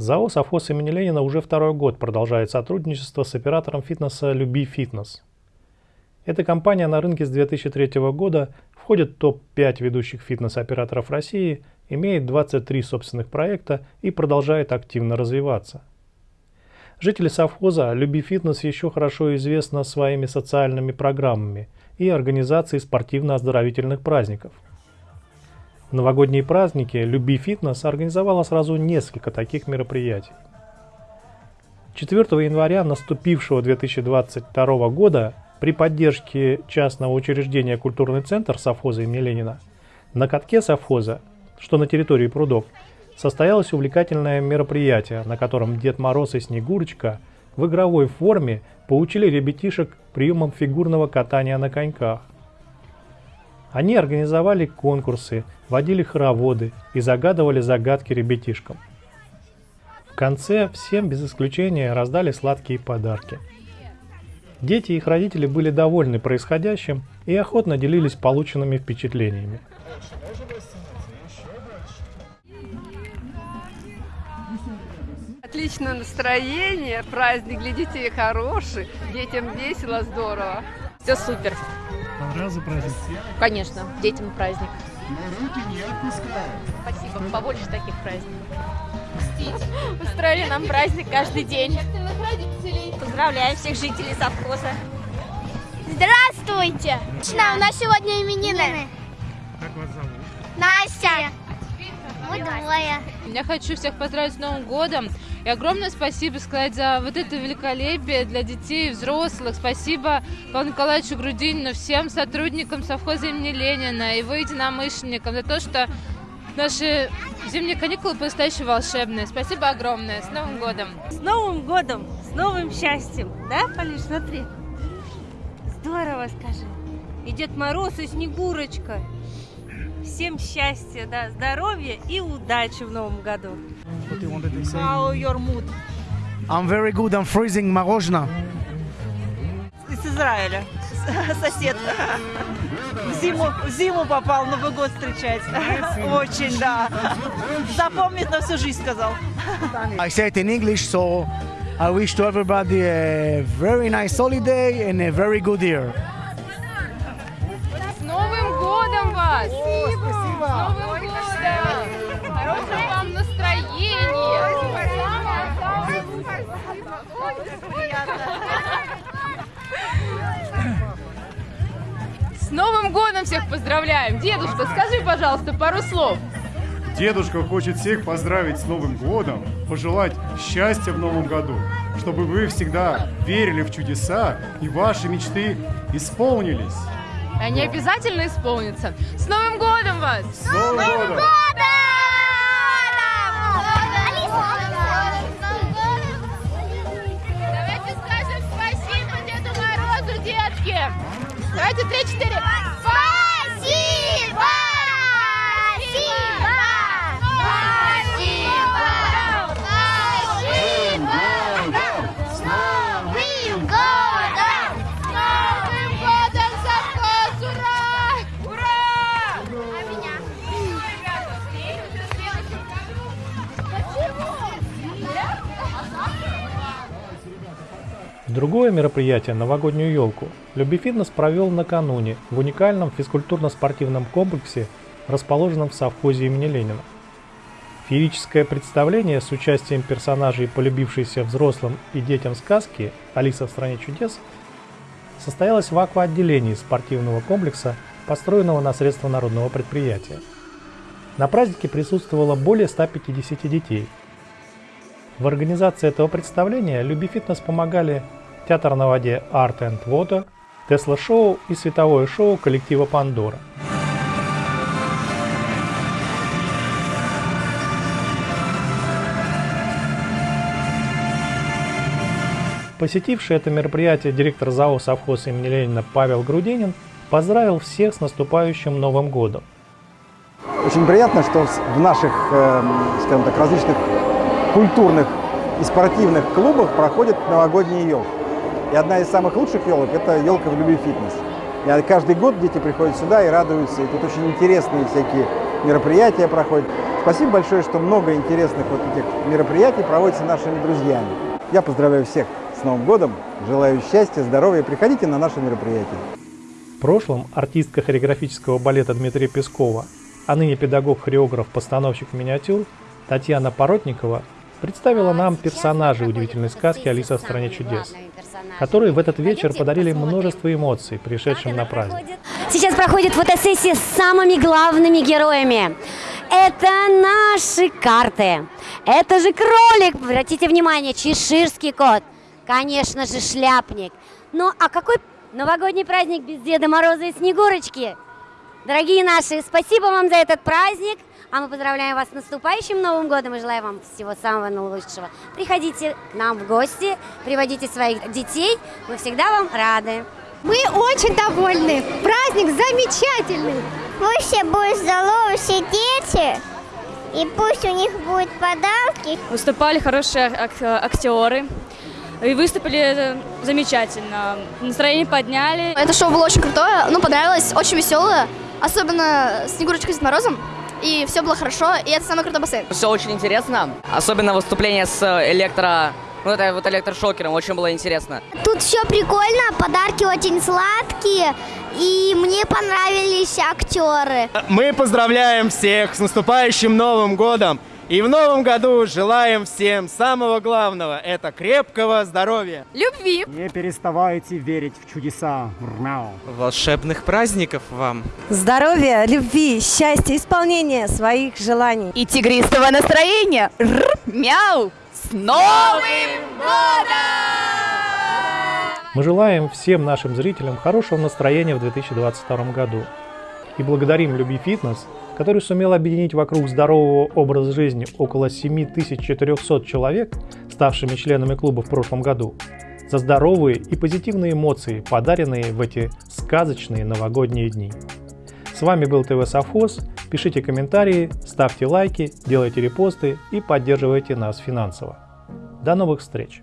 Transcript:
ЗАО «Совхоз имени Ленина» уже второй год продолжает сотрудничество с оператором фитнеса «Люби Фитнес». Эта компания на рынке с 2003 года входит в топ-5 ведущих фитнес-операторов России, имеет 23 собственных проекта и продолжает активно развиваться. Жители совхоза «Люби Фитнес» еще хорошо известна своими социальными программами и организацией спортивно-оздоровительных праздников – в новогодние праздники «Люби фитнес» организовала сразу несколько таких мероприятий. 4 января наступившего 2022 года при поддержке частного учреждения «Культурный центр» совхоза имени Ленина на катке совхоза, что на территории прудов, состоялось увлекательное мероприятие, на котором Дед Мороз и Снегурочка в игровой форме поучили ребятишек приемам фигурного катания на коньках. Они организовали конкурсы, водили хороводы и загадывали загадки ребятишкам. В конце всем без исключения раздали сладкие подарки. Дети и их родители были довольны происходящим и охотно делились полученными впечатлениями. Отличное настроение, праздник для детей хороший, детям весело, здорово. Все супер. Понравился праздник? Конечно, детям праздник. руки не отпускаем. Спасибо, побольше таких праздников. Устроили нам праздник каждый день. Поздравляем всех жителей совхоза. Здравствуйте! Здравствуйте. У нас сегодня именины. Как вас зовут? Настя. Мы двое. Я хочу всех поздравить с Новым годом. И огромное спасибо сказать за вот это великолепие для детей и взрослых. Спасибо Павлу Николаевичу Грудинину, всем сотрудникам совхоза имени Ленина, его единомышленникам за то, что наши зимние каникулы по-настоящему волшебные. Спасибо огромное. С Новым годом! С Новым годом! С новым счастьем! Да, Полиш, смотри. Здорово, скажи. И Дед Мороз, и Снегурочка. Всем счастья, да, здоровья и удачи в новом году. What do you wanted to say? How your mood? I'm very good. I'm freezing мороженое. Из Израиля. Сосед. В зиму, в зиму попал, Новый год встречать. Очень, да. Запомнит на всю жизнь, сказал. I say it in English, so I wish to everybody a very nice holiday and a very good year. Новым годом всех поздравляем! Дедушка, скажи, пожалуйста, пару слов. Дедушка хочет всех поздравить с Новым годом, пожелать счастья в Новом году, чтобы вы всегда верили в чудеса и ваши мечты исполнились. Они обязательно исполнятся. С Новым годом вас! С Новым годом! Давайте скажем спасибо Деду Морозу, детки. Давайте три-четыре. Другое мероприятие «Новогоднюю елку» Люби Фитнес провел накануне в уникальном физкультурно-спортивном комплексе, расположенном в совхозе имени Ленина. Феерическое представление с участием персонажей, полюбившейся взрослым и детям сказки «Алиса в стране чудес» состоялось в акваотделении спортивного комплекса, построенного на средства народного предприятия. На празднике присутствовало более 150 детей. В организации этого представления Люби Фитнес помогали Театр на воде Art and Water, Тесла Шоу и световое шоу коллектива Пандора. Посетивший это мероприятие директор ЗАО «Совхоз имени Ленина» Павел Грудинин поздравил всех с наступающим Новым годом. Очень приятно, что в наших, э, скажем так, различных культурных и спортивных клубах проходят новогодние елки. И одна из самых лучших елок – это елка в любви фитнес. И каждый год дети приходят сюда и радуются. И тут очень интересные всякие мероприятия проходят. Спасибо большое, что много интересных вот этих мероприятий проводится нашими друзьями. Я поздравляю всех с Новым годом, желаю счастья, здоровья. Приходите на наши мероприятия. В прошлом артистка хореографического балета Дмитрия Пескова, а ныне педагог-хореограф, постановщик миниатюр Татьяна Поротникова представила нам персонажей удивительной сказки «Алиса в стране чудес», которые в этот вечер подарили множество эмоций, пришедшим на праздник. Сейчас проходит фотосессия с самыми главными героями. Это наши карты. Это же кролик, обратите внимание, чеширский кот. Конечно же, шляпник. Ну, а какой новогодний праздник без Деда Мороза и Снегурочки? Дорогие наши, спасибо вам за этот праздник. А мы поздравляем вас с наступающим Новым годом и желаем вам всего самого наилучшего. Приходите к нам в гости, приводите своих детей, мы всегда вам рады. Мы очень довольны. Праздник замечательный. Пусть все будут здоровы, все дети. И пусть у них будут подарки. Выступали хорошие ак- актеры. И выступили замечательно. Настроение подняли. Это шоу было очень крутое, ну, понравилось, очень веселое. Особенно Снегурочка с Морозом. И все было хорошо, и это самый крутой бассейн. Все очень интересно. Особенно выступление с электро... Ну, это вот электрошокером. Очень было интересно. Тут все прикольно, подарки очень сладкие. И мне понравились актеры. Мы поздравляем всех с наступающим Новым годом. И в новом году желаем всем самого главного – это крепкого здоровья. Любви. Не переставайте верить в чудеса. Мяу. Волшебных праздников вам. Здоровья, любви, счастья, исполнения своих желаний. И тигристого настроения. Р, мяу. С Новым годом! Мы желаем всем нашим зрителям хорошего настроения в 2022 году. И благодарим Люби Фитнес, который сумел объединить вокруг здорового образа жизни около 7400 человек, ставшими членами клуба в прошлом году, за здоровые и позитивные эмоции, подаренные в эти сказочные новогодние дни. С вами был ТВ Совхоз. Пишите комментарии, ставьте лайки, делайте репосты и поддерживайте нас финансово. До новых встреч!